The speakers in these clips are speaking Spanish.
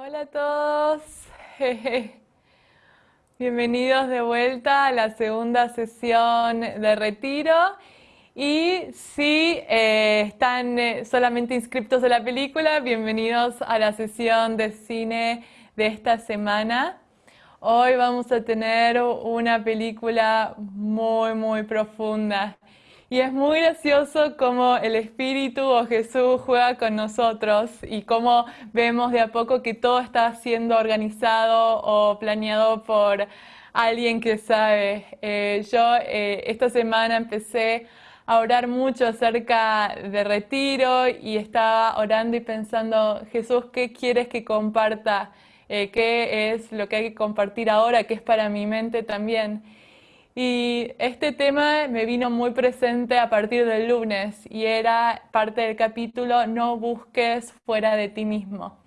Hola a todos. Bienvenidos de vuelta a la segunda sesión de retiro. Y si eh, están eh, solamente inscriptos a la película, bienvenidos a la sesión de cine de esta semana. Hoy vamos a tener una película muy, muy profunda. Y es muy gracioso cómo el Espíritu o Jesús juega con nosotros y cómo vemos de a poco que todo está siendo organizado o planeado por alguien que sabe. Eh, yo eh, esta semana empecé a orar mucho acerca de retiro y estaba orando y pensando, Jesús, ¿qué quieres que comparta? Eh, ¿Qué es lo que hay que compartir ahora? ¿Qué es para mi mente también? Y este tema me vino muy presente a partir del lunes y era parte del capítulo No busques fuera de ti mismo,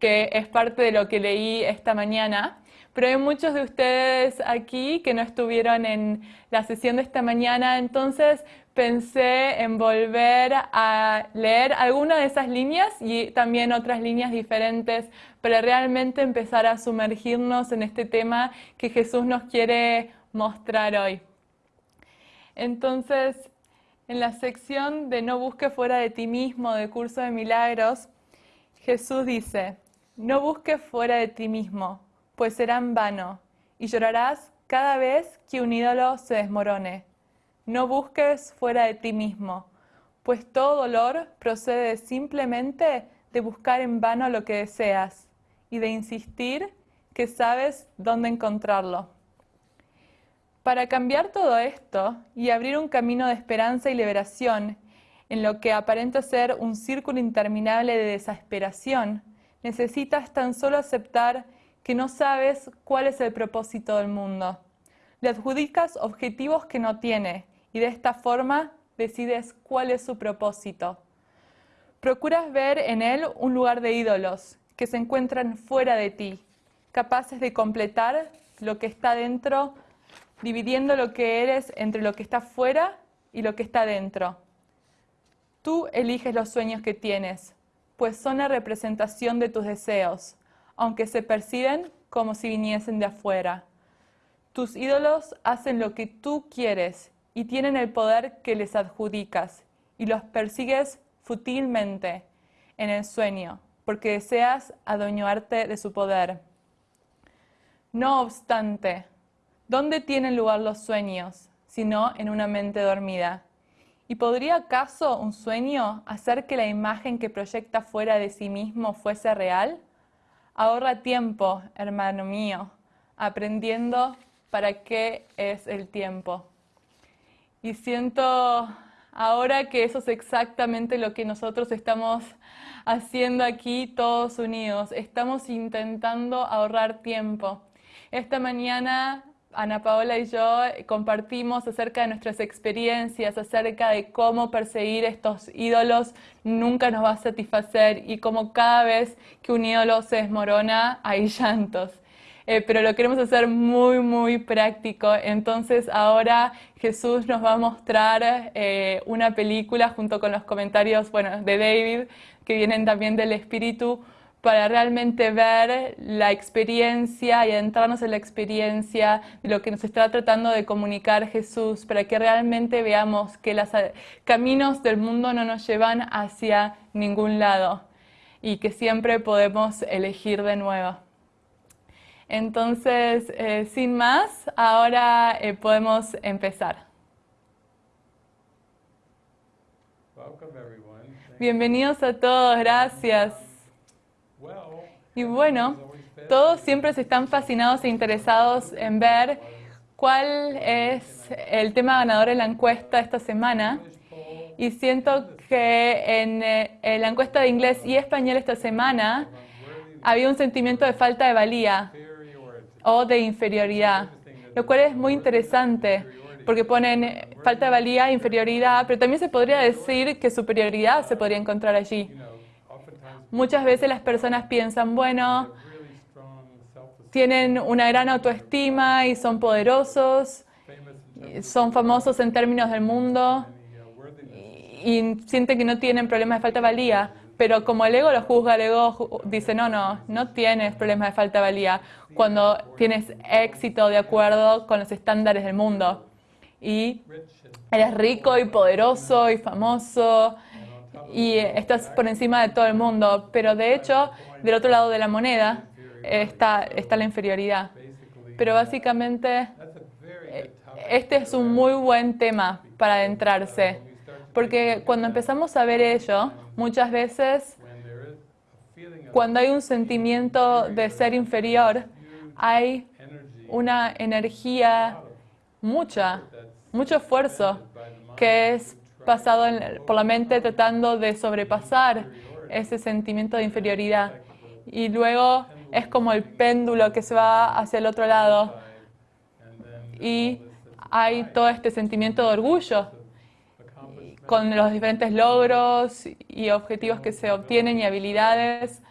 que es parte de lo que leí esta mañana. Pero hay muchos de ustedes aquí que no estuvieron en la sesión de esta mañana, entonces pensé en volver a leer alguna de esas líneas y también otras líneas diferentes para realmente empezar a sumergirnos en este tema que Jesús nos quiere mostrar hoy. Entonces, en la sección de No busques fuera de ti mismo de Curso de Milagros, Jesús dice, no busques fuera de ti mismo, pues será en vano, y llorarás cada vez que un ídolo se desmorone. No busques fuera de ti mismo, pues todo dolor procede simplemente de buscar en vano lo que deseas y de insistir que sabes dónde encontrarlo. Para cambiar todo esto y abrir un camino de esperanza y liberación en lo que aparenta ser un círculo interminable de desesperación, necesitas tan solo aceptar que no sabes cuál es el propósito del mundo. Le adjudicas objetivos que no tiene y de esta forma decides cuál es su propósito. Procuras ver en él un lugar de ídolos que se encuentran fuera de ti, capaces de completar lo que está dentro dividiendo lo que eres entre lo que está fuera y lo que está dentro. Tú eliges los sueños que tienes, pues son la representación de tus deseos, aunque se perciben como si viniesen de afuera. Tus ídolos hacen lo que tú quieres y tienen el poder que les adjudicas, y los persigues futilmente en el sueño, porque deseas adueñarte de su poder. No obstante, ¿Dónde tienen lugar los sueños, sino en una mente dormida? ¿Y podría acaso un sueño hacer que la imagen que proyecta fuera de sí mismo fuese real? Ahorra tiempo, hermano mío, aprendiendo para qué es el tiempo. Y siento ahora que eso es exactamente lo que nosotros estamos haciendo aquí todos unidos. Estamos intentando ahorrar tiempo. Esta mañana Ana Paola y yo compartimos acerca de nuestras experiencias, acerca de cómo perseguir estos ídolos nunca nos va a satisfacer y cómo cada vez que un ídolo se desmorona hay llantos. Eh, pero lo queremos hacer muy, muy práctico. Entonces ahora Jesús nos va a mostrar eh, una película junto con los comentarios bueno, de David, que vienen también del Espíritu, para realmente ver la experiencia y adentrarnos en la experiencia de lo que nos está tratando de comunicar Jesús, para que realmente veamos que los caminos del mundo no nos llevan hacia ningún lado y que siempre podemos elegir de nuevo. Entonces, eh, sin más, ahora eh, podemos empezar. Bienvenidos a todos, gracias. Y bueno, todos siempre se están fascinados e interesados en ver cuál es el tema ganador en la encuesta esta semana. Y siento que en, eh, en la encuesta de inglés y español esta semana había un sentimiento de falta de valía o de inferioridad, lo cual es muy interesante porque ponen falta de valía, inferioridad, pero también se podría decir que superioridad se podría encontrar allí. Muchas veces las personas piensan, bueno, tienen una gran autoestima y son poderosos, son famosos en términos del mundo y sienten que no tienen problemas de falta de valía. Pero como el ego lo juzga, el ego dice, no, no, no tienes problemas de falta de valía cuando tienes éxito de acuerdo con los estándares del mundo. Y eres rico y poderoso y famoso y estás por encima de todo el mundo. Pero de hecho, del otro lado de la moneda está, está la inferioridad. Pero básicamente, eh, este es un muy buen tema para adentrarse. Porque cuando empezamos a ver ello, muchas veces, cuando hay un sentimiento de ser inferior, hay una energía, mucha, mucho esfuerzo que es pasado por la mente tratando de sobrepasar ese sentimiento de inferioridad. Y luego es como el péndulo que se va hacia el otro lado. Y hay todo este sentimiento de orgullo con los diferentes logros y objetivos que se obtienen y habilidades.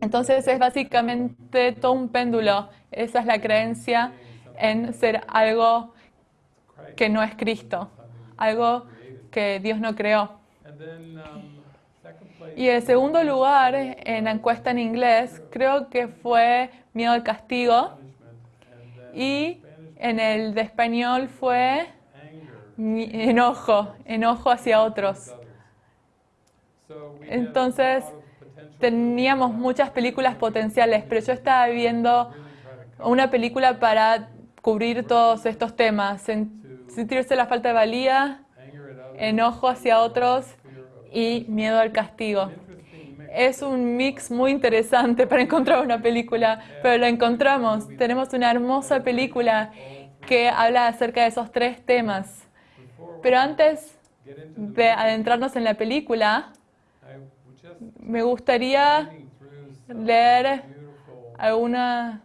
Entonces es básicamente todo un péndulo. Esa es la creencia en ser algo que no es Cristo, algo que Dios no creó. Y el segundo lugar en la encuesta en inglés. Creo que fue miedo al castigo. Y en el de español fue enojo, enojo hacia otros. Entonces, teníamos muchas películas potenciales, pero yo estaba viendo una película para cubrir todos estos temas, sentirse la falta de valía, enojo hacia otros y miedo al castigo. Es un mix muy interesante para encontrar una película, pero lo encontramos. Tenemos una hermosa película que habla acerca de esos tres temas. Pero antes de adentrarnos en la película, me gustaría leer algunas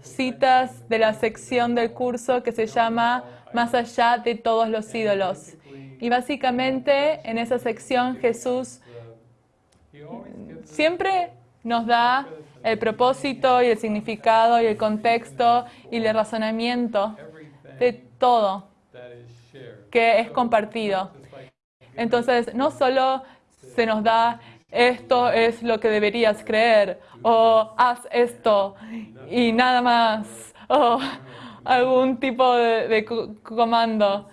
citas de la sección del curso que se llama Más allá de todos los ídolos. Y básicamente en esa sección Jesús siempre nos da el propósito y el significado y el contexto y el razonamiento de todo que es compartido. Entonces, no solo se nos da esto es lo que deberías creer, o haz esto y nada más, o algún tipo de, comando.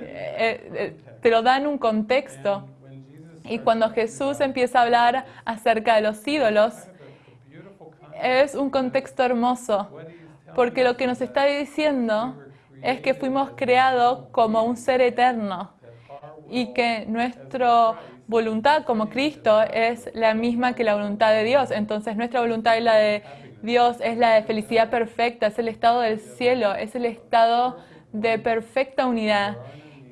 Eh, eh, te lo dan un contexto. Y cuando Jesús empieza a hablar acerca de los ídolos, es un contexto hermoso, porque lo que nos está diciendo es que fuimos creados como un ser eterno y que nuestra voluntad como Cristo es la misma que la voluntad de Dios. Entonces nuestra voluntad y la de Dios es la de felicidad perfecta, es el estado del cielo, es el estado de perfecta unidad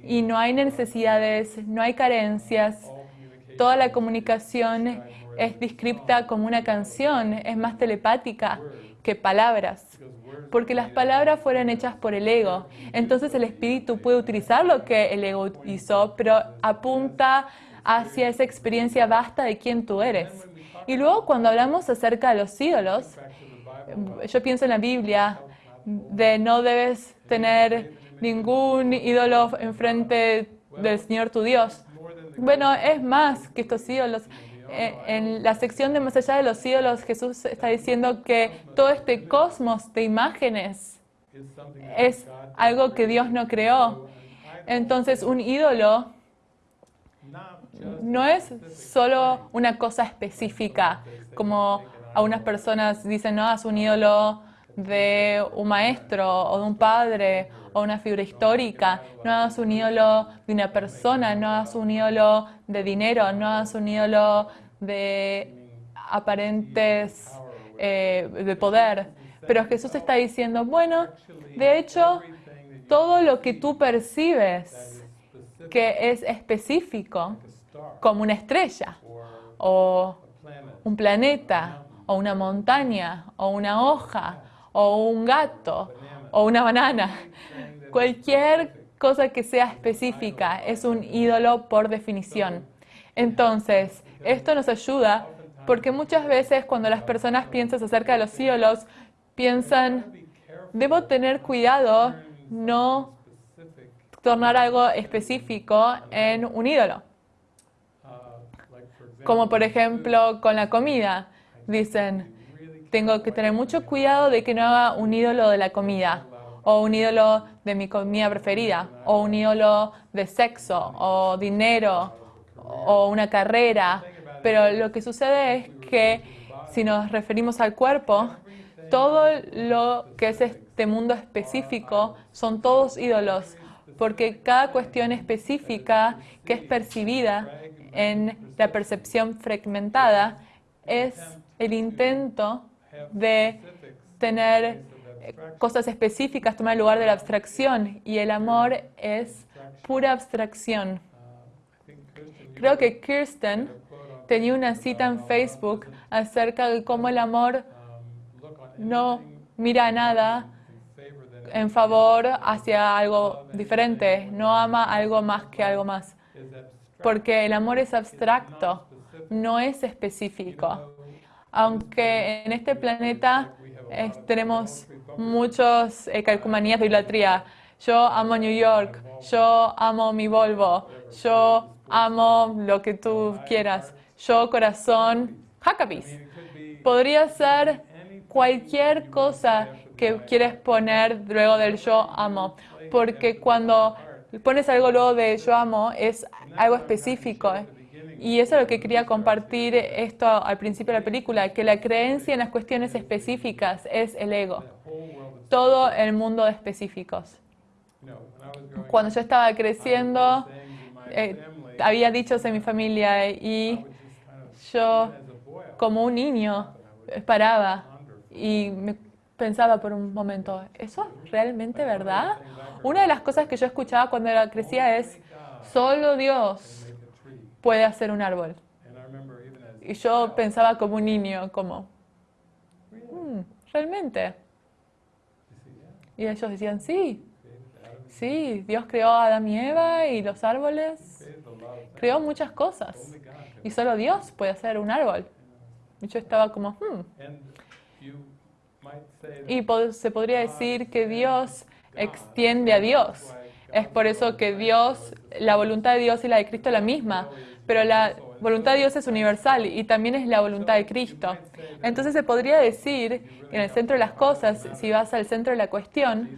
y no hay necesidades, no hay carencias. Toda la comunicación es descripta como una canción, es más telepática que palabras, porque las palabras fueron hechas por el ego. Entonces el espíritu puede utilizar lo que el ego hizo, pero apunta hacia esa experiencia vasta de quién tú eres. Y luego cuando hablamos acerca de los ídolos, yo pienso en la Biblia de no debes tener ningún ídolo enfrente del Señor tu Dios. Bueno, es más que estos ídolos. Eh, en la sección de más allá de los ídolos, Jesús está diciendo que todo este cosmos de imágenes es algo que Dios no creó. Entonces, un ídolo no es solo una cosa específica, como algunas personas dicen, no, es un ídolo de un maestro o de un padre o una figura histórica, no hagas un ídolo de una persona, no hagas un ídolo de dinero, no hagas un ídolo de aparentes eh, de poder. Pero Jesús está diciendo, bueno, de hecho, todo lo que tú percibes que es específico, como una estrella, o un planeta, o una montaña, o una hoja, o un gato, o una banana. Cualquier cosa que sea específica es un ídolo por definición. Entonces, esto nos ayuda porque muchas veces cuando las personas piensan acerca de los ídolos, piensan, debo tener cuidado no tornar algo específico en un ídolo. Como por ejemplo con la comida. Dicen, tengo que tener mucho cuidado de que no haga un ídolo de la comida, o un ídolo de mi comida preferida, o un ídolo de sexo, o dinero, o una carrera. Pero lo que sucede es que si nos referimos al cuerpo, todo lo que es este mundo específico son todos ídolos, porque cada cuestión específica que es percibida en la percepción fragmentada es el intento de tener cosas específicas, tomar el lugar de la abstracción, y el amor es pura abstracción. Creo que Kirsten tenía una cita en Facebook acerca de cómo el amor no mira nada en favor hacia algo diferente, no ama algo más que algo más. Porque el amor es abstracto, no es específico. Aunque en este planeta tenemos muchos eh, calcumanías de idolatría. Yo amo New York, yo amo mi Volvo, yo amo lo que tú quieras, yo corazón, Huckabees. Podría ser cualquier cosa que quieres poner luego del yo amo, porque cuando pones algo luego de yo amo es algo específico. Y eso es lo que quería compartir esto al principio de la película, que la creencia en las cuestiones específicas es el ego. Todo el mundo de específicos. Cuando yo estaba creciendo, eh, había dichos en mi familia y yo como un niño paraba y me pensaba por un momento, ¿eso es realmente verdad? Una de las cosas que yo escuchaba cuando era crecía es, solo Dios puede hacer un árbol. Y yo pensaba como un niño, como, mm, ¿realmente? Y ellos decían, sí, sí, Dios creó a Adán y Eva y los árboles, creó muchas cosas. Y solo Dios puede hacer un árbol. Y yo estaba como, hmm. Y se podría decir que Dios extiende a Dios. Es por eso que Dios, la voluntad de Dios y la de Cristo es la misma, pero la voluntad de Dios es universal y también es la voluntad de Cristo. Entonces se podría decir que en el centro de las cosas, si vas al centro de la cuestión,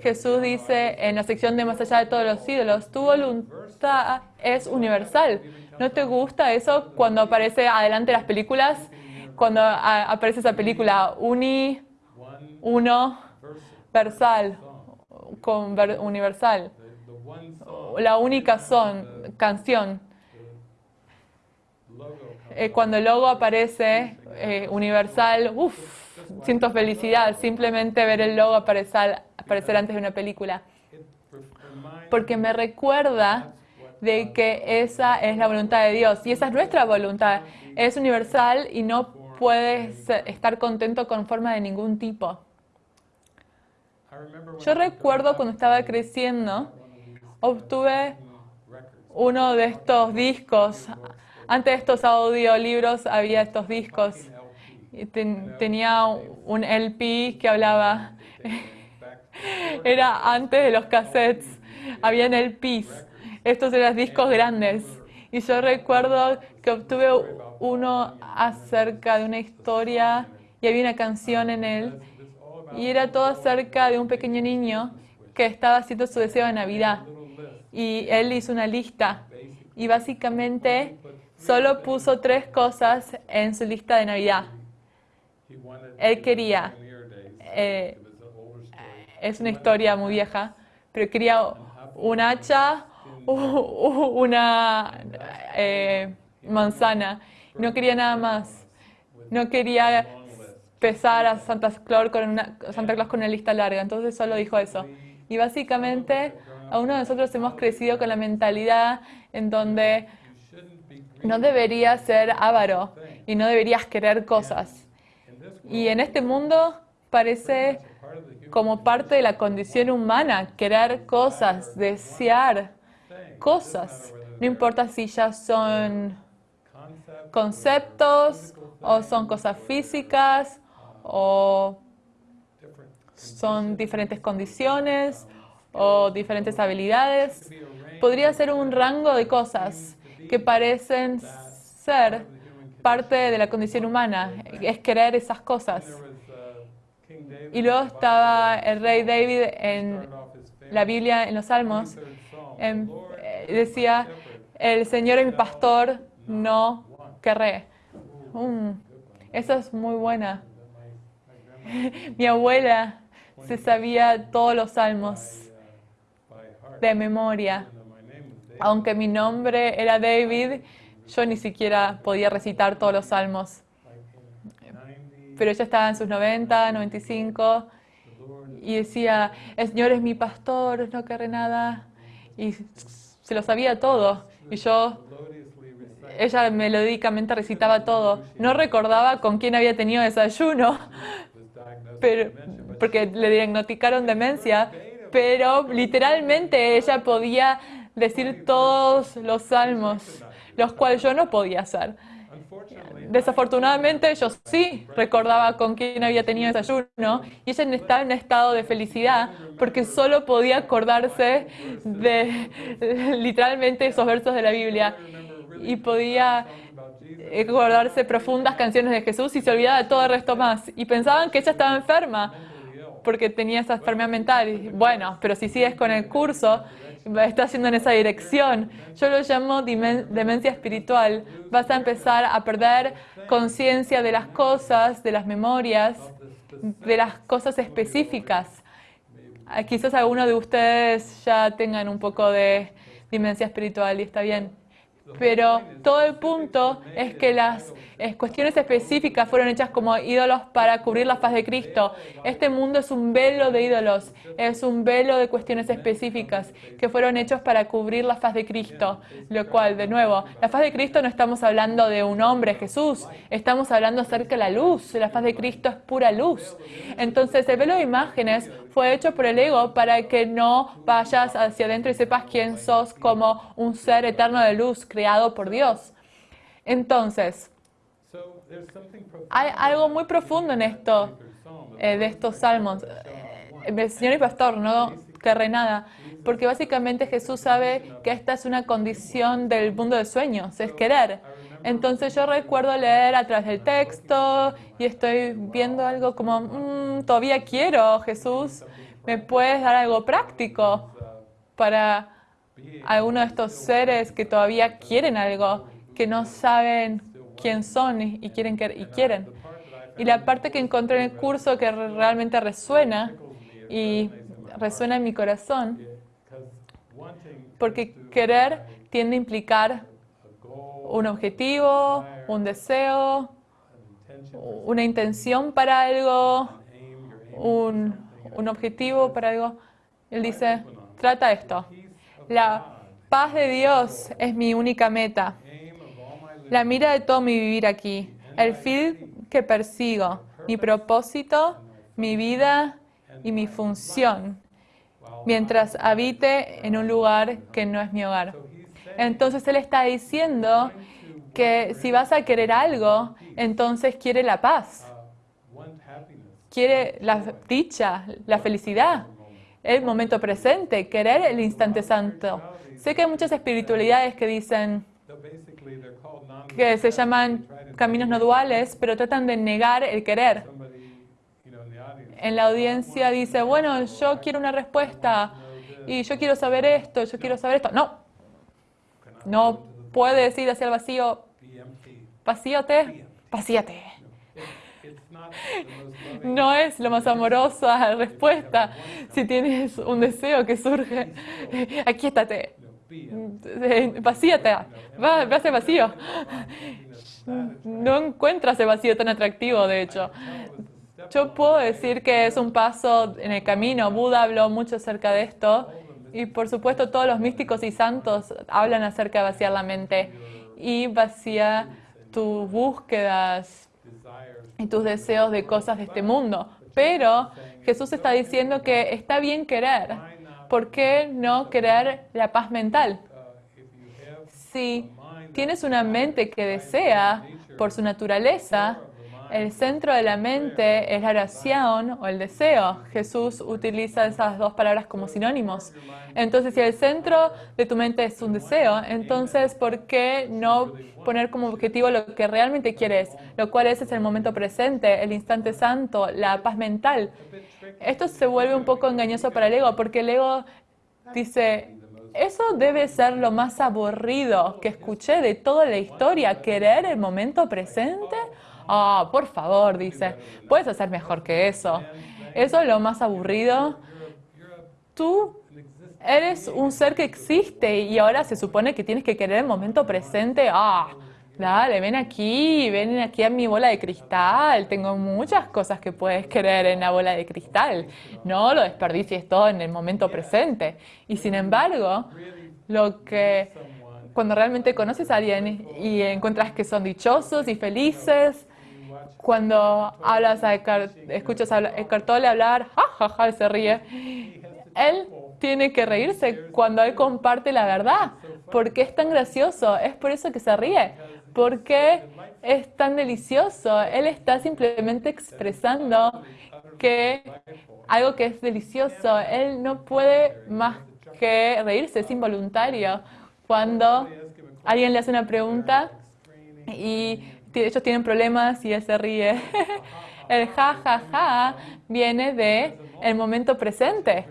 Jesús dice en la sección de más allá de todos los ídolos, tu voluntad es universal. ¿No te gusta eso cuando aparece adelante las películas? Cuando aparece esa película uni, uno, versal, universal. La única son, canción. Eh, cuando el logo aparece eh, universal, uff, siento felicidad simplemente ver el logo aparecer, aparecer antes de una película. Porque me recuerda de que esa es la voluntad de Dios y esa es nuestra voluntad. Es universal y no puedes estar contento con forma de ningún tipo. Yo recuerdo cuando estaba creciendo, obtuve uno de estos discos. Antes de estos audiolibros había estos discos. tenía un LP que hablaba. Era antes de los cassettes. Habían LPs. Estos eran discos grandes. Y yo recuerdo que obtuve uno acerca de una historia y había una canción en él. Y era todo acerca de un pequeño niño que estaba haciendo su deseo de Navidad. Y él hizo una lista. Y básicamente solo puso tres cosas en su lista de Navidad. Él quería, eh, es una historia muy vieja, pero quería un hacha, una eh, manzana. No quería nada más. No quería pesar a Santa Claus con una, Santa Claus con una lista larga. Entonces solo dijo eso. Y básicamente, a uno de nosotros hemos crecido con la mentalidad en donde no deberías ser avaro y no deberías querer cosas. Y en este mundo parece como parte de la condición humana, querer cosas, desear cosas. No importa si ya son conceptos o son cosas físicas o son diferentes condiciones o diferentes habilidades. Podría ser un rango de cosas que parecen ser parte de la condición humana, es querer esas cosas. Y luego estaba el rey David en la Biblia, en los Salmos, em, eh, decía, el Señor es mi pastor, no querré. Mm, esa es muy buena. mi abuela se sabía todos los salmos de memoria. Aunque mi nombre era David, yo ni siquiera podía recitar todos los salmos. Pero ella estaba en sus 90, 95 y decía, el Señor es mi pastor, no querré nada. Y se lo sabía todo. Y yo, ella melódicamente recitaba todo. No recordaba con quién había tenido desayuno, pero, porque le diagnosticaron demencia, pero literalmente ella podía decir todos los salmos, los cuales yo no podía hacer. Desafortunadamente yo sí recordaba con quién había tenido desayuno y ella estaba en un estado de felicidad porque solo podía acordarse de literalmente esos versos de la Biblia y podía acordarse profundas canciones de Jesús y se olvidaba de todo el resto más. Y pensaban que ella estaba enferma porque tenía esa enfermedad mental. Bueno, pero si sigues con el curso, estás yendo en esa dirección. Yo lo llamo demencia espiritual. Vas a empezar a perder conciencia de las cosas, de las memorias, de las cosas específicas. Ah, quizás algunos de ustedes ya tengan un poco de demencia espiritual y está bien. Pero todo el punto es que las cuestiones específicas fueron hechas como ídolos para cubrir la faz de Cristo. Este mundo es un velo de ídolos, es un velo de cuestiones específicas que fueron hechos para cubrir la faz de Cristo. Lo cual, de nuevo, la faz de Cristo no estamos hablando de un hombre, Jesús, estamos hablando acerca de la luz. La faz de Cristo es pura luz. Entonces, el velo de imágenes fue hecho por el ego para que no vayas hacia adentro y sepas quién sos como un ser eterno de luz creado por Dios. Entonces, hay algo muy profundo en esto, eh, de estos salmos. Eh, señor y pastor, no querré nada, porque básicamente Jesús sabe que esta es una condición del mundo de sueños, es querer. Entonces yo recuerdo leer a través del texto y estoy viendo algo como, mm, todavía quiero, Jesús, ¿me puedes dar algo práctico para alguno de estos seres que todavía quieren algo, que no saben quién son y quieren. Y, quieren. y la parte que encontré en el curso que realmente resuena y resuena en mi corazón, porque querer tiende a implicar un objetivo, un deseo, una intención para algo, un, un objetivo para algo. Él dice, trata esto. La paz de Dios es mi única meta. La mira de todo mi vivir aquí, el fin que persigo, mi propósito, mi vida y mi función, mientras habite en un lugar que no es mi hogar. Entonces Él está diciendo que si vas a querer algo, entonces quiere la paz, quiere la dicha, la felicidad, el momento presente, querer el instante santo. Sé que hay muchas espiritualidades que dicen, que se llaman caminos no duales, pero tratan de negar el querer. En la audiencia dice, bueno, yo quiero una respuesta y yo quiero saber esto, yo quiero saber esto. No, no puede decir hacia el vacío, vacíate, vacíate. No es lo más amorosa respuesta. Si tienes un deseo que surge, aquíétate. Vacíate, va, va a ser vacío. No encuentras el vacío tan atractivo, de hecho. Yo puedo decir que es un paso en el camino. Buda habló mucho acerca de esto. Y por supuesto todos los místicos y santos hablan acerca de vaciar la mente y vaciar tus búsquedas y tus deseos de cosas de este mundo. Pero Jesús está diciendo que está bien querer, ¿por qué no querer la paz mental? Si tienes una mente que desea, por su naturaleza, El centro de la mente es la oración o el deseo. Jesús utiliza esas dos palabras como sinónimos. Entonces, si el centro de tu mente es un deseo, entonces, ¿por qué no poner como objetivo lo que realmente quieres? Lo cual es, es el momento presente, el instante santo, la paz mental. Esto se vuelve un poco engañoso para el ego, porque el ego dice, eso debe ser lo más aburrido que escuché de toda la historia, querer el momento presente. Ah, por favor, dice, puedes hacer mejor que eso. Eso es lo más aburrido. Tú eres un ser que existe y ahora se supone que tienes que querer el momento presente. Ah, Dale, ven aquí, ven aquí a mi bola de cristal. Tengo muchas cosas que puedes querer en la bola de cristal. No lo desperdicies todo en el momento presente. Y sin embargo, lo que cuando realmente conoces a alguien y encuentras que son dichosos y felices, cuando hablas a Eckhart, escuchas a Eckhart Tolle hablar, jajaja, ja, se ríe. Él tiene que reírse cuando él comparte la verdad, porque es tan gracioso, es por eso que se ríe, porque es tan delicioso. Él está simplemente expresando que algo que es delicioso, él no puede más que reírse, es involuntario. Cuando alguien le hace una pregunta y ellos tienen problemas y él se ríe. El ja, ja, ja viene de el momento presente.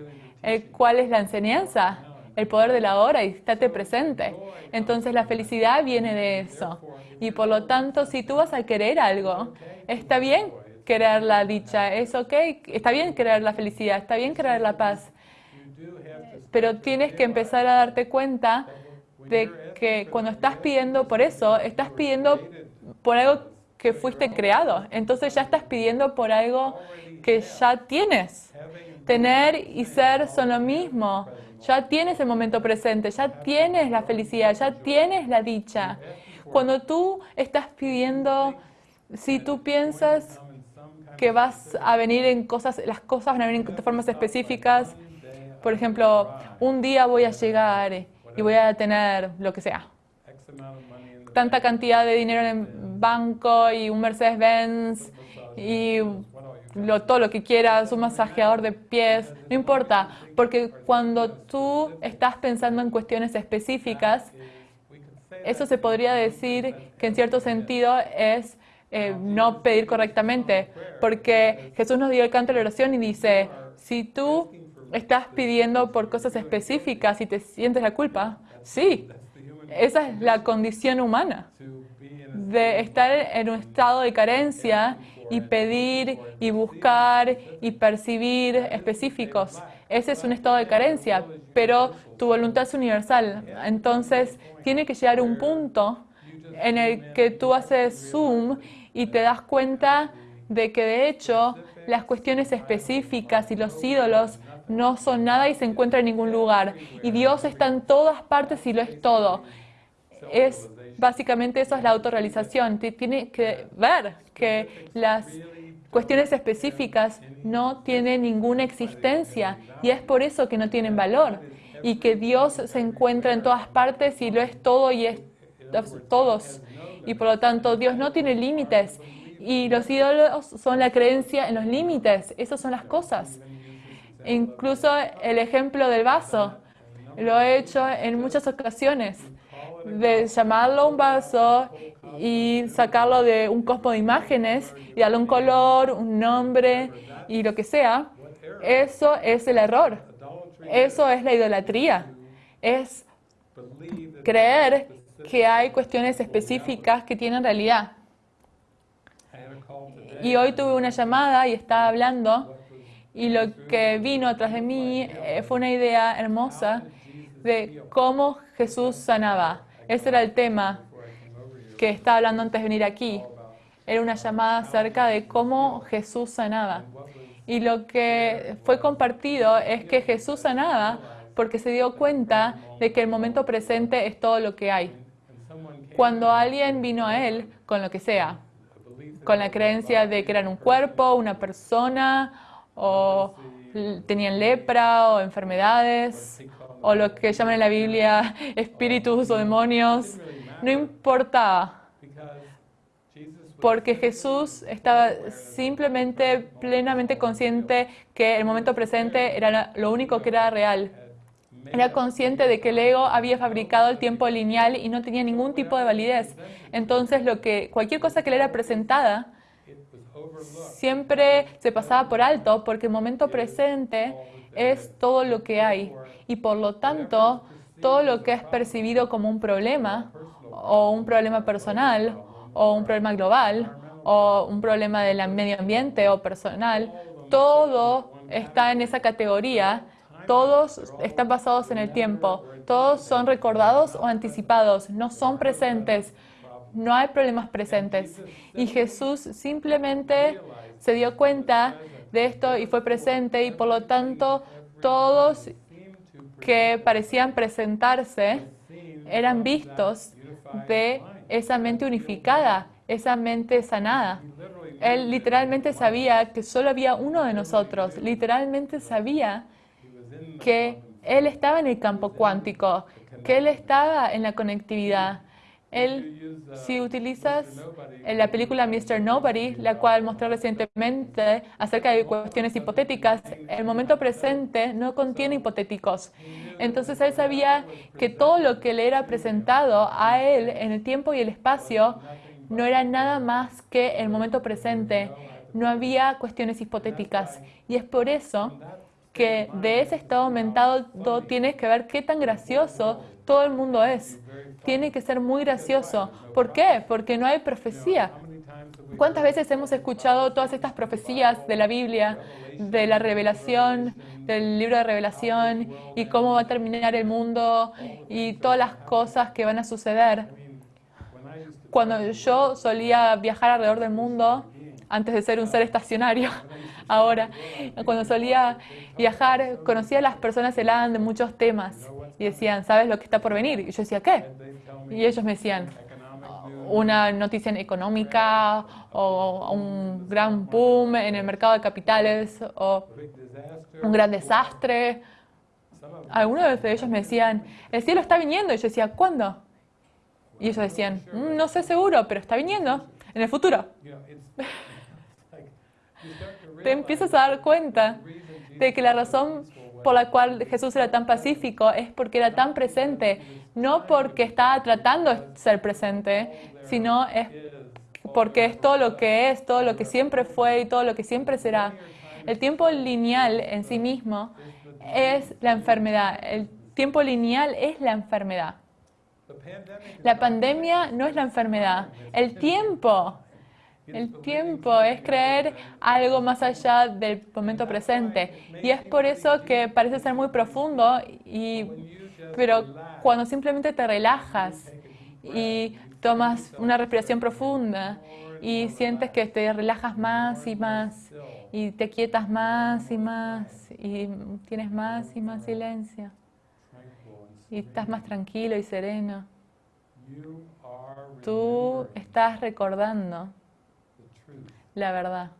¿Cuál es la enseñanza? el poder de la hora y estate presente. Entonces la felicidad viene de eso. Y por lo tanto, si tú vas a querer algo, está bien querer la dicha, es ok, está bien querer la felicidad, está bien querer la paz. Pero tienes que empezar a darte cuenta de que cuando estás pidiendo por eso, estás pidiendo por algo que fuiste creado. Entonces ya estás pidiendo por algo que ya tienes. Tener y ser son lo mismo. Ya tienes el momento presente, ya tienes la felicidad, ya tienes la dicha. Cuando tú estás pidiendo, si tú piensas que vas a venir en cosas, las cosas van a venir de formas específicas, por ejemplo, un día voy a llegar y voy a tener lo que sea, tanta cantidad de dinero en el banco y un Mercedes-Benz y todo lo que quieras, un masajeador de pies, no importa, porque cuando tú estás pensando en cuestiones específicas, eso se podría decir que en cierto sentido es eh, no pedir correctamente, porque Jesús nos dio el canto de la oración y dice, si tú estás pidiendo por cosas específicas y te sientes la culpa, sí, esa es la condición humana, de estar en un estado de carencia y pedir y buscar y percibir específicos. Ese es un estado de carencia, pero tu voluntad es universal. Entonces, tiene que llegar un punto en el que tú haces zoom y te das cuenta de que de hecho las cuestiones específicas y los ídolos no son nada y se encuentran en ningún lugar. Y Dios está en todas partes y lo es todo. Es básicamente eso es la autorrealización. Tiene que ver que las cuestiones específicas no tienen ninguna existencia y es por eso que no tienen valor y que Dios se encuentra en todas partes y lo es todo y es todos. Y por lo tanto Dios no tiene límites y los ídolos son la creencia en los límites. Esas son las cosas. Incluso el ejemplo del vaso lo he hecho en muchas ocasiones de llamarlo un vaso y sacarlo de un cosmo de imágenes y darle un color, un nombre y lo que sea, eso es el error. Eso es la idolatría. Es creer que hay cuestiones específicas que tienen realidad. Y hoy tuve una llamada y estaba hablando y lo que vino atrás de mí eh, fue una idea hermosa de cómo Jesús sanaba. Ese era el tema que estaba hablando antes de venir aquí. Era una llamada acerca de cómo Jesús sanaba. Y lo que fue compartido es que Jesús sanaba porque se dio cuenta de que el momento presente es todo lo que hay. Cuando alguien vino a Él con lo que sea, con la creencia de que eran un cuerpo, una persona, o tenían lepra o enfermedades, o lo que llaman en la Biblia espíritus o demonios, no importaba. porque Jesús estaba simplemente plenamente consciente que el momento presente era lo único que era real. Era consciente de que el ego había fabricado el tiempo lineal y no tenía ningún tipo de validez. Entonces, lo que cualquier cosa que le era presentada siempre se pasaba por alto porque el momento presente es todo lo que hay y por lo tanto todo lo que es percibido como un problema o un problema personal o un problema global o un problema del medio ambiente o personal, todo está en esa categoría, todos están basados en el tiempo, todos son recordados o anticipados, no son presentes, no hay problemas presentes. Y Jesús simplemente se dio cuenta de esto y fue presente y por lo tanto todos que parecían presentarse eran vistos de esa mente unificada, esa mente sanada. Él literalmente sabía que solo había uno de nosotros, literalmente sabía que Él estaba en el campo cuántico, que Él estaba en la conectividad, él, si utilizas la película Mr. Nobody, la cual mostró recientemente acerca de cuestiones hipotéticas, el momento presente no contiene hipotéticos. Entonces él sabía que todo lo que le era presentado a él en el tiempo y el espacio no era nada más que el momento presente. No había cuestiones hipotéticas. Y es por eso que de ese estado aumentado tienes que ver qué tan gracioso todo el mundo es tiene que ser muy gracioso. ¿Por qué? Porque no hay profecía. ¿Cuántas veces hemos escuchado todas estas profecías de la Biblia, de la revelación, del libro de revelación y cómo va a terminar el mundo y todas las cosas que van a suceder? Cuando yo solía viajar alrededor del mundo, antes de ser un ser estacionario, ahora, cuando solía viajar, conocía a las personas que de muchos temas y decían, ¿sabes lo que está por venir? Y yo decía, ¿qué? Y ellos me decían, una noticia económica o un gran boom en el mercado de capitales o un gran desastre. Algunos de ellos me decían, el cielo está viniendo. Y yo decía, ¿cuándo? Y ellos decían, mm, no sé seguro, pero está viniendo en el futuro. Te empiezas a dar cuenta de que la razón por la cual Jesús era tan pacífico es porque era tan presente, no porque estaba tratando de ser presente, sino es porque es todo lo que es, todo lo que siempre fue y todo lo que siempre será. El tiempo lineal en sí mismo es la enfermedad. El tiempo lineal es la enfermedad. La pandemia no es la enfermedad. El tiempo el tiempo es creer algo más allá del momento presente. Y es por eso que parece ser muy profundo, y, pero cuando simplemente te relajas y tomas una respiración profunda y sientes que te relajas más y más y te quietas más y más y tienes más y más silencio y estás más tranquilo y sereno. Tú estás recordando la verdad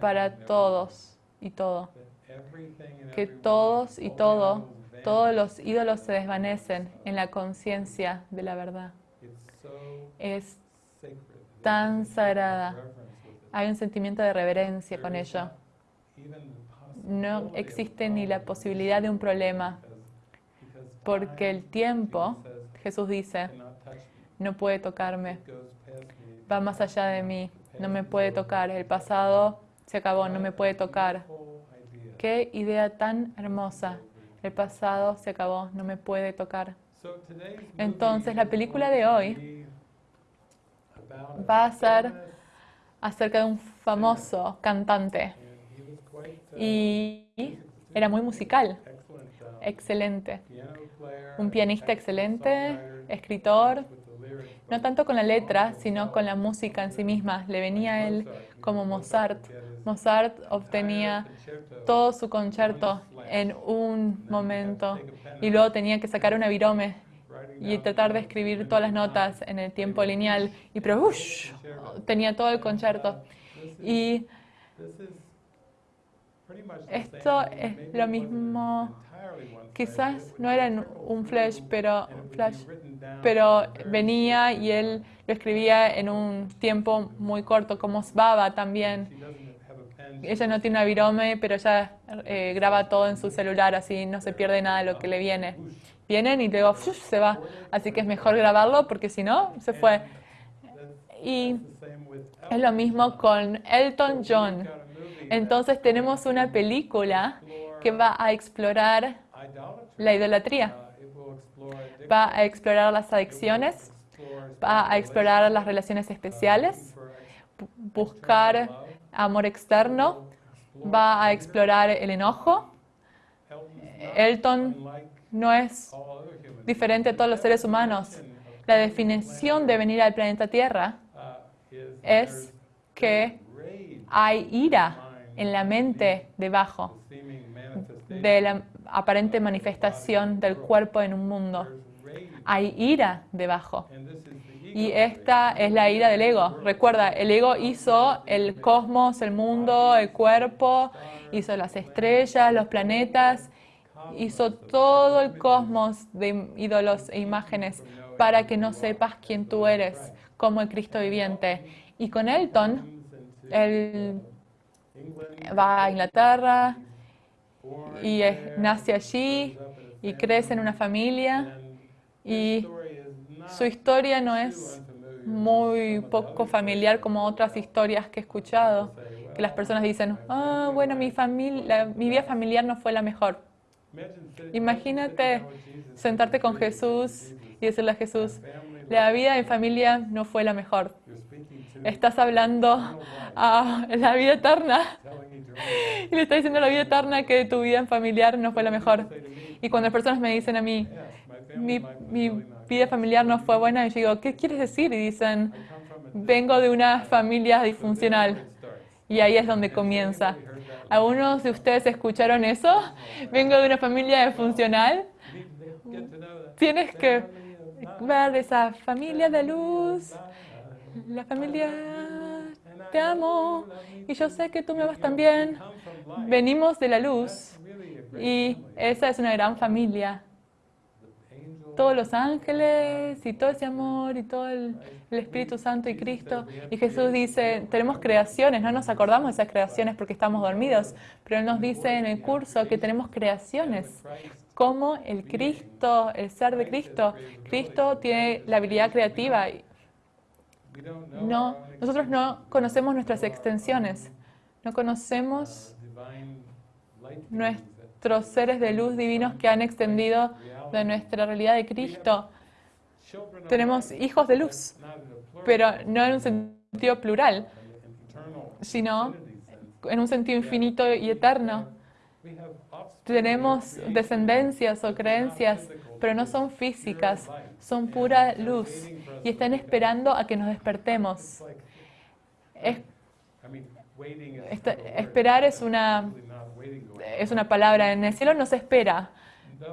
para todos y todo. Que todos y todo, todos los ídolos se desvanecen en la conciencia de la verdad. Es tan sagrada. Hay un sentimiento de reverencia con ello. No existe ni la posibilidad de un problema, porque el tiempo, Jesús dice, no puede tocarme, va más allá de mí, no me puede tocar, el pasado se acabó, no me puede tocar. Qué idea tan hermosa, el pasado se acabó, no me puede tocar. Entonces la película de hoy va a ser acerca de un famoso cantante. Y era muy musical, excelente, un pianista excelente, escritor, no tanto con la letra, sino con la música en sí misma. Le venía a él como Mozart. Mozart obtenía todo su concierto en un momento y luego tenía que sacar una virome y tratar de escribir todas las notas en el tiempo lineal y pero tenía todo el concierto y esto es lo mismo quizás no era un flash pero flash pero venía y él lo escribía en un tiempo muy corto, como Sbaba también. Ella no tiene una virome, pero ella eh, graba todo en su celular, así no se pierde nada de lo que le viene. Vienen y luego se va. Así que es mejor grabarlo porque si no, se fue. Y es lo mismo con Elton John. Entonces tenemos una película que va a explorar la idolatría, va a explorar las adicciones, va a explorar las relaciones especiales, buscar amor externo, va a explorar el enojo. Elton no es diferente a todos los seres humanos. La definición de venir al planeta Tierra es que hay ira en la mente debajo de la aparente manifestación del cuerpo en un mundo. Hay ira debajo. Y esta es la ira del ego. Recuerda, el ego hizo el cosmos, el mundo, el cuerpo, hizo las estrellas, los planetas, hizo todo el cosmos de ídolos e imágenes para que no sepas quién tú eres como el Cristo viviente. Y con Elton, él va a Inglaterra y nace allí y crece en una familia y su historia no es muy poco familiar como otras historias que he escuchado, que las personas dicen, ah, bueno, mi, familia, mi vida familiar no fue la mejor. Imagínate Jesus, sentarte con Jesús y decirle a Jesús, la vida en familia no fue la mejor. Estás hablando a la vida eterna. Y le estás diciendo a la vida eterna que tu vida en familiar no fue la mejor. Y cuando las personas me dicen a mí, mi, vida familiar no fue buena, y yo digo, ¿qué quieres decir? Y dicen, vengo de una familia disfuncional. Y ahí es donde comienza. ¿Algunos de ustedes escucharon eso? Vengo de una familia disfuncional. Tienes que ver esa familia de luz, la familia, te amo. Y yo sé que tú me amas también. Venimos de la luz y esa es una gran familia. Todos los ángeles y todo ese amor y todo el, Espíritu Santo y Cristo. Y Jesús dice, tenemos creaciones, no nos acordamos de esas creaciones porque estamos dormidos, pero Él nos dice en el curso que tenemos creaciones. Como el Cristo, el ser de Cristo. Cristo tiene la habilidad creativa. No, nosotros no conocemos nuestras extensiones. No conocemos nuestros seres de luz divinos que han extendido de nuestra realidad de Cristo. Tenemos hijos de luz, pero no en un sentido plural, sino en un sentido infinito y eterno. Tenemos descendencias o creencias, pero no son físicas, son pura luz y están esperando a que nos despertemos. Esperar es una, es una palabra, en el cielo no se espera,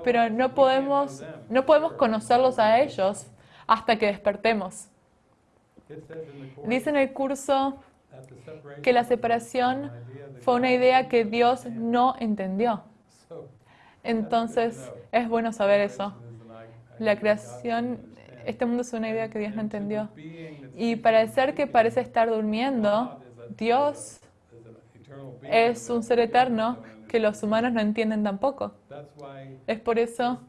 pero no podemos, no podemos conocerlos a ellos hasta que despertemos. Dice en el curso que la separación fue una idea que Dios no entendió. Entonces es bueno saber eso. La creación, este mundo es una idea que Dios no entendió. Y para el ser que parece estar durmiendo, Dios es un ser eterno que los humanos no entienden tampoco. Es por eso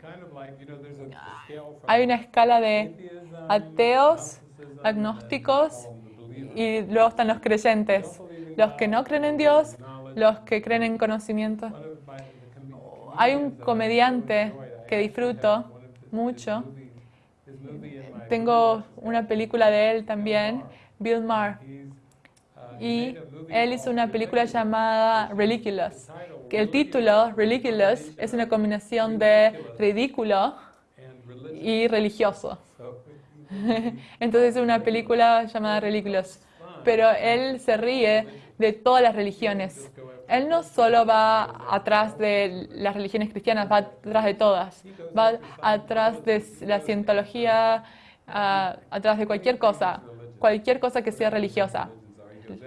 hay una escala de ateos, agnósticos y luego están los creyentes, los que no creen en Dios, los que creen en conocimiento. Hay un comediante que disfruto mucho. Tengo una película de él también, Bill Maher, y él hizo una película llamada Ridiculous. Que el título, Ridiculous, es una combinación de ridículo y religioso. So, Entonces es una película llamada Ridiculous. Pero él se ríe de todas las religiones. Él no solo va atrás de las religiones cristianas, va atrás de todas. Va atrás de la cientología, ah, atrás de cualquier cosa, cualquier cosa que sea religiosa. Them.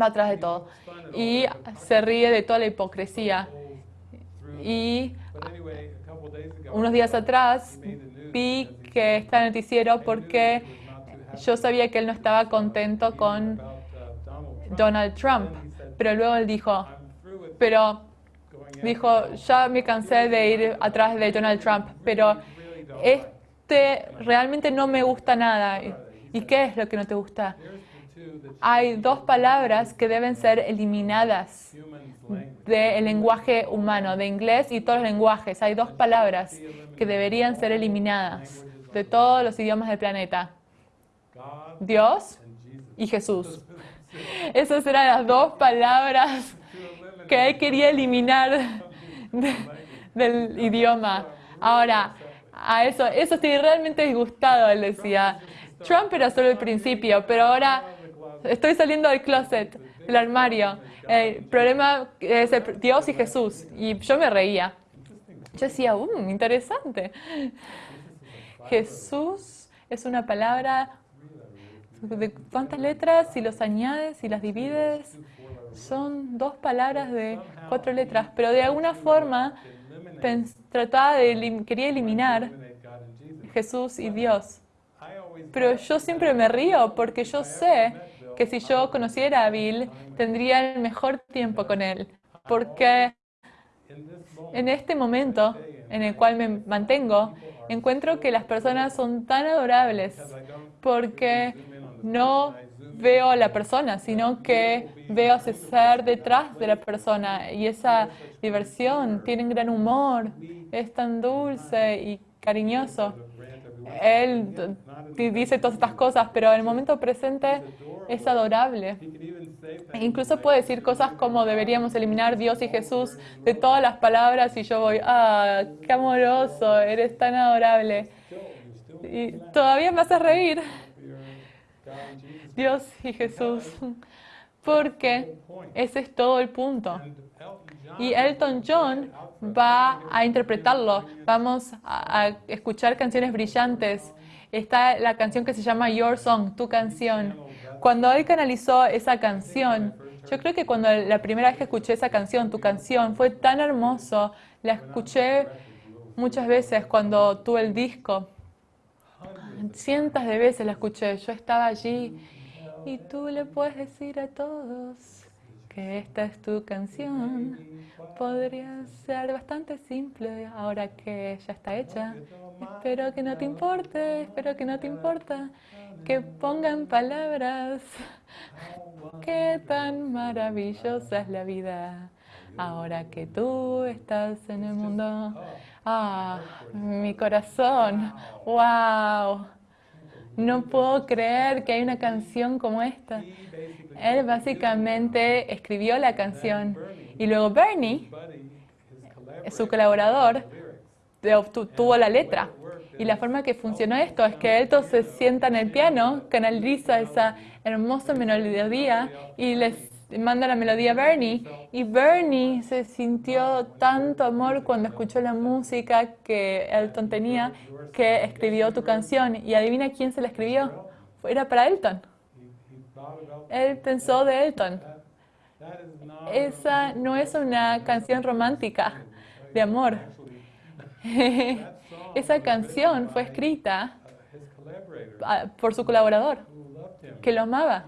Va atrás de todo. Y se ríe de toda la hipocresía. Y unos días atrás vi que está en el noticiero porque yo sabía que él no estaba contento con Donald Trump. Pero luego él dijo, pero dijo, ya me cansé de ir atrás de Donald Trump, pero Trump. Really don't like him." este realmente no me gusta nada. ¿Y- ¿Y qué es lo que no te gusta? Hay dos palabras que deben ser eliminadas del lenguaje humano, de inglés y todos los lenguajes. Hay dos palabras que deberían ser eliminadas de todos los idiomas del planeta. Dios y Jesús. Esas eran las dos palabras que él quería eliminar de- del idioma. Ahora, a eso, eso estoy realmente disgustado, él decía. Trump era solo el principio, pero ahora estoy saliendo del closet, del armario. El problema es el- Dios y Jesús. Y yo me reía. Yo decía, um, interesante. Jesús es una palabra de cuántas letras, si los añades, si las divides, son dos palabras de cuatro letras, pero de alguna forma trataba de quería eliminar. Jesús y Dios. Pero yo siempre me río porque yo sé que si yo conociera a Bill, tendría el mejor tiempo con él. Porque en este momento en el cual me mantengo, encuentro que las personas son tan adorables porque no veo a la persona, sino que veo ese ser detrás de la persona y esa diversión, tienen gran humor, es tan dulce y cariñoso. Él dice todas estas cosas, pero en el momento presente es adorable. Incluso puede decir cosas como deberíamos eliminar Dios y Jesús de todas las palabras y yo voy, ah, qué amoroso, eres tan adorable. Y todavía me hace reír. Dios y Jesús, porque ese es todo el punto. Y Elton John va a interpretarlo. Vamos a escuchar canciones brillantes. Está la canción que se llama Your Song, tu canción. Cuando él canalizó esa canción, yo creo que cuando la primera vez que escuché esa canción, tu canción, fue tan hermoso. La escuché muchas veces cuando tuve el disco. Cientos de veces la escuché. Yo estaba allí y tú le puedes decir a todos esta es tu canción. Podría ser bastante simple ahora que ya está hecha. Espero que no te importe, espero que no te importa que pongan palabras. Qué tan maravillosa es la vida ahora que tú estás en el mundo. Ah, mi corazón. Wow. No puedo creer que hay una canción como esta. Él básicamente escribió la canción y luego Bernie, su colaborador, de- obtu- tuvo la letra. Y la forma que funcionó esto es que Elton se sienta en el piano, canaliza esa hermosa melodía y les manda la melodía a Bernie. Y Bernie se sintió tanto amor cuando escuchó la música que Elton tenía que escribió tu canción. Y adivina quién se la escribió. Era para Elton. Él pensó de Elton. Esa no es una canción romántica de amor. Esa canción fue escrita ah, por su colaborador, que lo amaba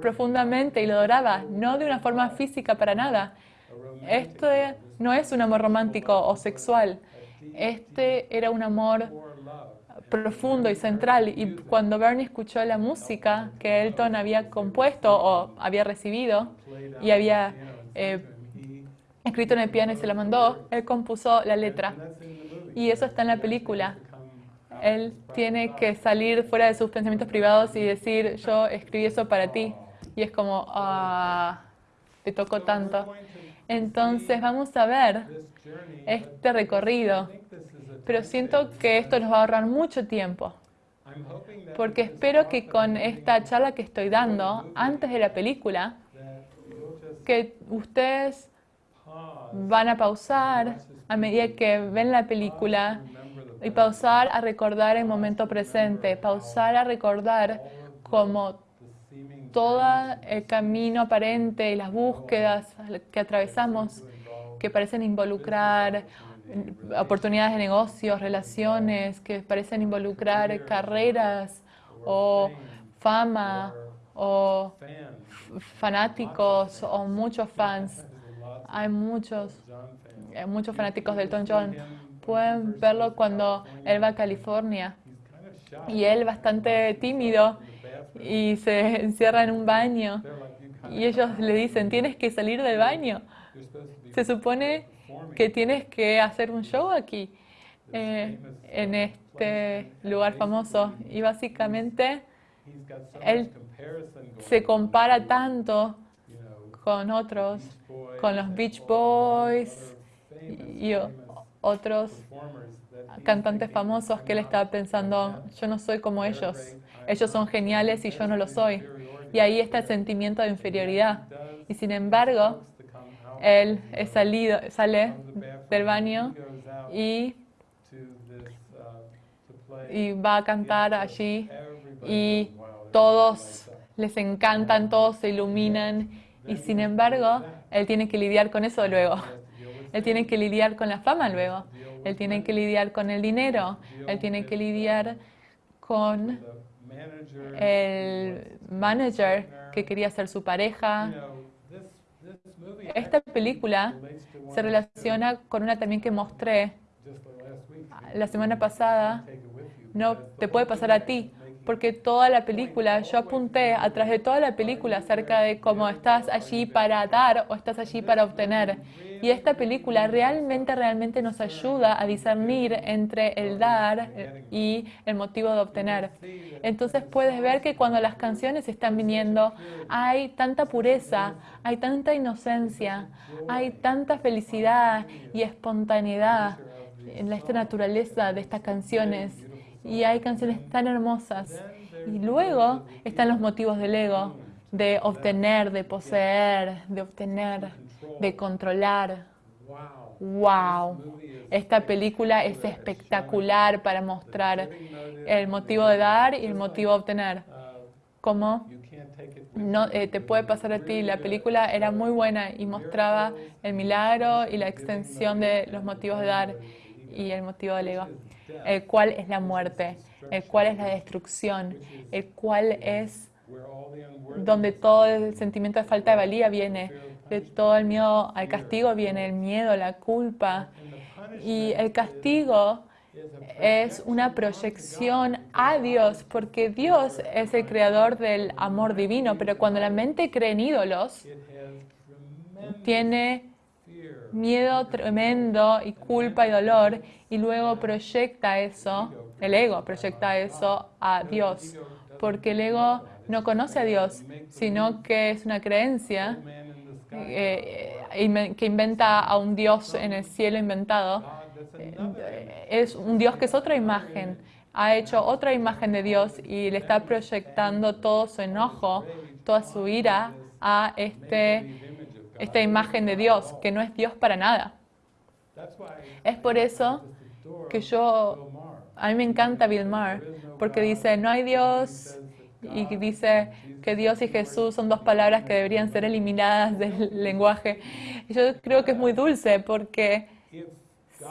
profundamente y lo adoraba, no de una forma física para nada. Esto no es un amor romántico o sexual. Este era un amor profundo y central. Y cuando Bernie escuchó la música que Elton había compuesto o había recibido y había eh, escrito en el piano y se la mandó, él compuso la letra. Y eso está en la película. Él tiene que salir fuera de sus pensamientos privados y decir, yo escribí eso para ti. Y es como, ah, te tocó tanto. Entonces vamos a ver este recorrido. Pero siento que esto nos va a ahorrar mucho tiempo. Porque espero que con esta charla que estoy dando, antes de la película, que ustedes van a pausar a medida que ven la película y pausar a recordar el momento presente, pausar a recordar como todo el camino aparente y las búsquedas que atravesamos que parecen involucrar oportunidades de negocios, relaciones, que parecen involucrar carreras o fama o fanáticos o muchos fans. Hay muchos, eh, muchos fanáticos del Elton John. Pueden verlo cuando él va a California y él bastante tímido. Y se encierra en un baño y ellos le dicen, tienes que salir del baño. Se supone que tienes que hacer un show aquí, eh, en este lugar famoso. Y básicamente él se compara tanto con otros, con los Beach Boys y otros cantantes famosos que él "I'm estaba pensando, yo no soy como ellos. Ellos son not." geniales y yo no lo soy. Y ahí está el sentimiento de inferioridad. Y sin embargo, él es salido, sale del baño y, y va a cantar allí y goes, "Wow, this todos guy's like that." les encantan, todos se iluminan y sin embargo, él tiene que lidiar con eso luego. Él tiene que lidiar con la fama luego. Él tiene que lidiar con el dinero. Él tiene que lidiar con el manager que quería ser su pareja. Esta película se relaciona con una también que mostré la semana pasada. No te puede pasar a ti, porque toda la película, yo apunté atrás de toda la película acerca de cómo estás allí para dar o estás allí para obtener. Y esta película realmente, realmente nos ayuda a discernir entre el dar y el motivo de obtener. Entonces puedes ver que cuando las canciones están viniendo, hay tanta pureza, hay tanta inocencia, hay tanta felicidad y espontaneidad en esta naturaleza de estas canciones. Y hay canciones tan hermosas. Y luego están los motivos del ego, de obtener, de poseer, de obtener, de controlar. Wow. Esta película es espectacular para mostrar el motivo de dar y el motivo de obtener. Como no eh, te puede pasar a ti, la película era muy buena y mostraba el milagro y la extensión de los motivos de dar y el motivo del ego, el cual es la muerte, el cual es la destrucción, el cual es donde todo el sentimiento de falta de valía viene, de todo el miedo al castigo viene, el miedo, la culpa. Y el castigo es una proyección a Dios, porque Dios es el creador del amor divino, pero cuando la mente cree en ídolos, tiene miedo tremendo y culpa y dolor, y luego proyecta eso, el ego proyecta eso a Dios, porque el ego no conoce a Dios, sino que es una creencia eh, que inventa a un Dios en el cielo inventado. Eh, Es un Dios que es otra imagen, ha hecho otra imagen de Dios y le está proyectando todo su enojo, toda su ira a este. Esta imagen de Dios, que no es Dios para nada. Es por eso que yo, a mí me encanta Bill Maher, porque dice, no hay Dios, y dice que Dios y Jesús son dos palabras que deberían ser eliminadas del lenguaje. Yo creo que es muy dulce, porque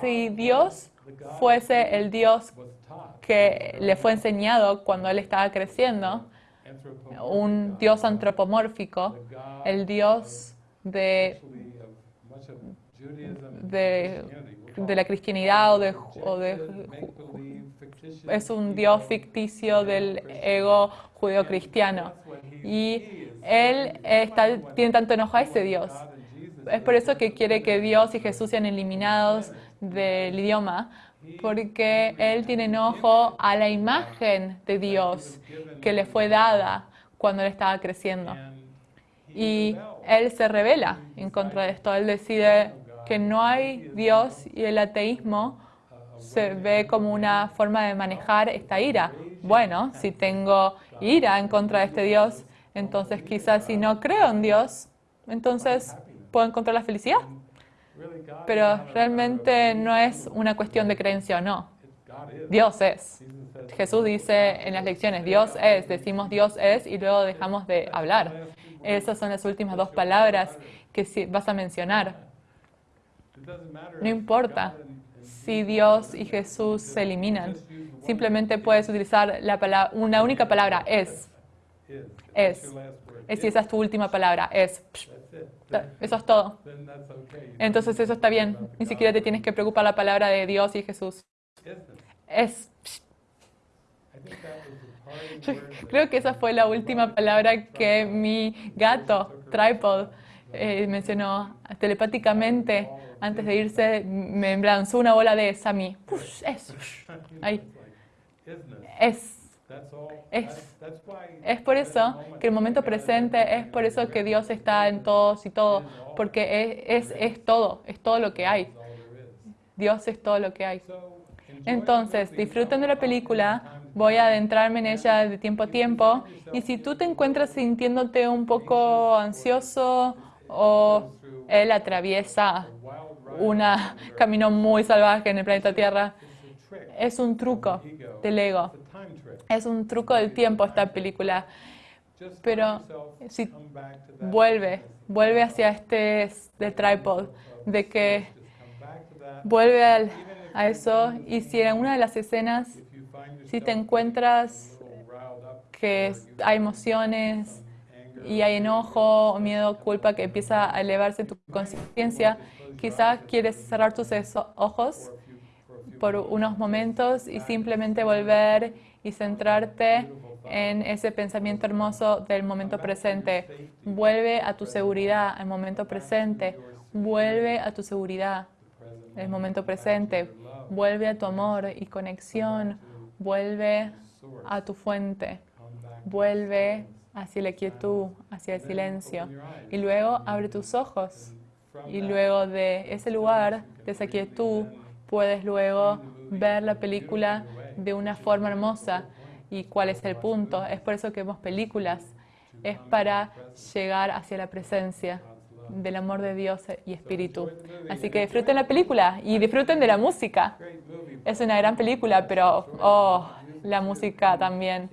si Dios fuese el Dios que le fue enseñado cuando él estaba creciendo, un Dios antropomórfico, el Dios de, de, la cristianidad o de, o de es un Dios ficticio del ego judeo-cristiano. Y él está, tiene tanto enojo a ese Dios. Es por eso que quiere que Dios y Jesús sean eliminados del idioma, porque él tiene enojo a la imagen de Dios que le fue dada cuando él estaba creciendo. Y. él se revela en contra de esto. Él decide que no hay Dios y el ateísmo se ve como una forma de manejar esta ira. Bueno, si tengo ira en contra de este Dios, entonces quizás si no creo en Dios, entonces puedo encontrar la felicidad. Pero realmente no es una cuestión de creencia o no. Dios es. Jesús dice en las lecciones, Dios es, decimos Dios es y luego dejamos de hablar. Esas son las últimas dos palabras que vas a mencionar. No importa si Dios y Jesús se eliminan. simplemente puedes utilizar la palabra, una única palabra, es. Es. Es si esa es tu última palabra, es. Eso es todo. Entonces eso está bien. Ni siquiera te tienes que preocupar la palabra de Dios y Jesús. Es. Yo creo que esa fue la última palabra que mi gato, Tripod, eh, mencionó telepáticamente antes de irse. Me lanzó una bola de mí. Push, es. Ahí. Es. That's all. Es. That's, that's why Es por eso que el momento presente, es por eso que Dios está en todos y todo, porque es, es, es todo, es todo lo que hay. Dios es todo lo que hay. Entonces, disfruten de la película, voy a adentrarme en ella de tiempo a tiempo, y si tú te encuentras sintiéndote un poco ansioso o él atraviesa un camino muy salvaje en el planeta Tierra, es un truco del ego, es un truco del tiempo esta película. Pero si vuelve, vuelve hacia este de tripod, de que vuelve al- a eso. Y si en una de las escenas, si te encuentras que hay emociones y hay enojo, miedo, culpa que empieza a elevarse tu conciencia, quizás quieres cerrar tus ojos por unos momentos y simplemente volver y centrarte en ese pensamiento hermoso del momento presente. Vuelve a tu seguridad, al momento presente. Vuelve a tu seguridad, el momento presente. Vuelve a tu amor y conexión. Vuelve a tu fuente. Vuelve hacia la quietud, hacia el silencio. Y luego abre tus ojos. Y luego de ese lugar, de esa quietud, puedes luego ver la película de una forma hermosa. ¿Y cuál es el punto? Es por eso que vemos películas. Es para llegar hacia la presencia del amor de Dios y Espíritu. Así que disfruten la película y disfruten de la música. Es una gran película, pero oh, la música también.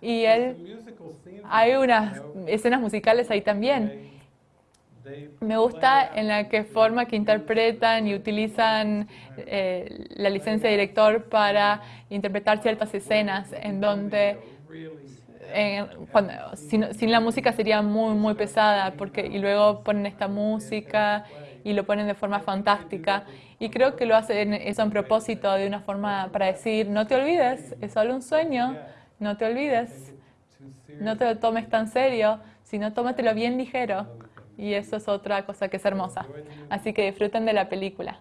Y él, hay unas escenas musicales ahí también. Me gusta en la que forma que interpretan y utilizan eh, la licencia de director para interpretar ciertas escenas en donde en- cuando- sin, sin la música sería muy muy pesada porque y luego ponen esta música y lo ponen de forma fantástica. Y creo que lo hacen eso en propósito de una forma para decir no te olvides es solo un sueño no te olvides no te lo tomes tan serio sino tómatelo bien ligero y eso es otra cosa que es hermosa. Así que disfruten de la película